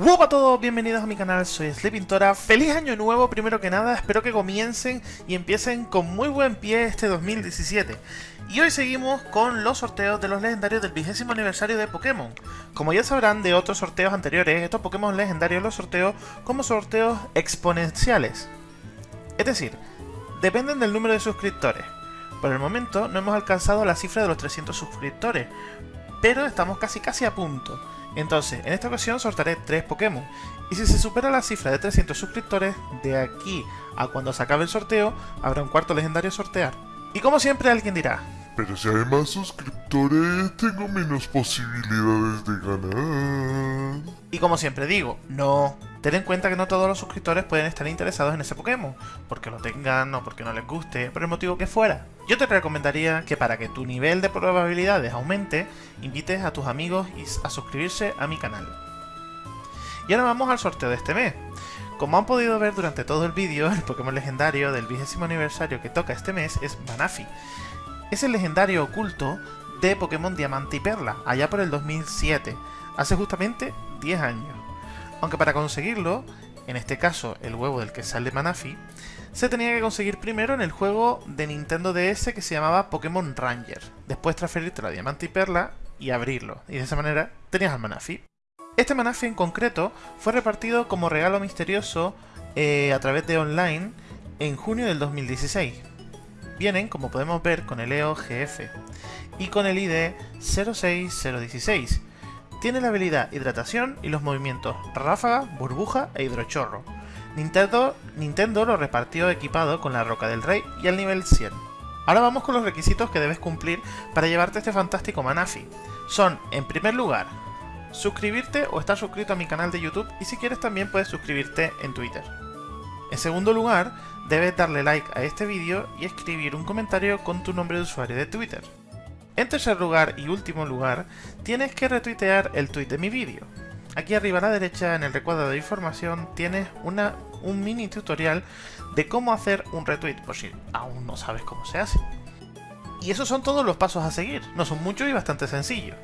Hola a todos, bienvenidos a mi canal, soy Sleepintora. Feliz año nuevo, primero que nada, espero que comiencen y empiecen con muy buen pie este 2017. Y hoy seguimos con los sorteos de los legendarios del vigésimo aniversario de Pokémon. Como ya sabrán de otros sorteos anteriores, estos Pokémon legendarios los sorteo como sorteos exponenciales. Es decir, dependen del número de suscriptores. Por el momento no hemos alcanzado la cifra de los 300 suscriptores, pero estamos casi casi a punto. Entonces, en esta ocasión sortearé 3 Pokémon, y si se supera la cifra de 300 suscriptores, de aquí a cuando se acabe el sorteo, habrá un cuarto legendario a sortear. Y como siempre alguien dirá, pero si hay más suscriptores, tengo menos posibilidades de ganar. Y como siempre digo, no. Ten en cuenta que no todos los suscriptores pueden estar interesados en ese Pokémon, porque lo tengan o porque no les guste, por el motivo que fuera. Yo te recomendaría que para que tu nivel de probabilidades aumente, invites a tus amigos a suscribirse a mi canal. Y ahora vamos al sorteo de este mes. Como han podido ver durante todo el vídeo, el Pokémon legendario del vigésimo aniversario que toca este mes es Manafi es el legendario oculto de Pokémon Diamante y Perla, allá por el 2007, hace justamente 10 años. Aunque para conseguirlo, en este caso el huevo del que sale Manafi, se tenía que conseguir primero en el juego de Nintendo DS que se llamaba Pokémon Ranger, después transferirte a Diamante y Perla y abrirlo, y de esa manera tenías al Manafi. Este Manafi en concreto fue repartido como regalo misterioso eh, a través de online en junio del 2016, Vienen, como podemos ver, con el EO GF y con el ID 06016. Tiene la habilidad Hidratación y los movimientos Ráfaga, Burbuja e Hidrochorro. Nintendo, Nintendo lo repartió equipado con la Roca del Rey y al nivel 100. Ahora vamos con los requisitos que debes cumplir para llevarte este fantástico Manafi. Son, en primer lugar, suscribirte o estar suscrito a mi canal de YouTube y si quieres también puedes suscribirte en Twitter. En segundo lugar, debes darle like a este vídeo y escribir un comentario con tu nombre de usuario de Twitter. En tercer lugar y último lugar, tienes que retuitear el tweet de mi vídeo. Aquí arriba a la derecha, en el recuadro de información, tienes una, un mini tutorial de cómo hacer un retweet, por si aún no sabes cómo se hace. Y esos son todos los pasos a seguir, no son muchos y bastante sencillos.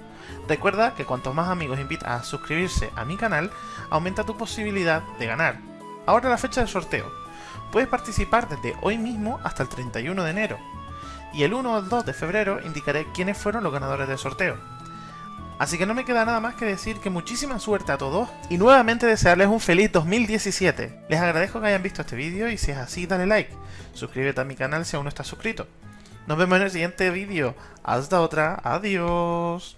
Recuerda que cuantos más amigos invitas a suscribirse a mi canal, aumenta tu posibilidad de ganar. Ahora la fecha del sorteo. Puedes participar desde hoy mismo hasta el 31 de enero. Y el 1 o el 2 de febrero indicaré quiénes fueron los ganadores del sorteo. Así que no me queda nada más que decir que muchísima suerte a todos y nuevamente desearles un feliz 2017. Les agradezco que hayan visto este vídeo y si es así dale like, suscríbete a mi canal si aún no estás suscrito. Nos vemos en el siguiente vídeo. Hasta otra, adiós.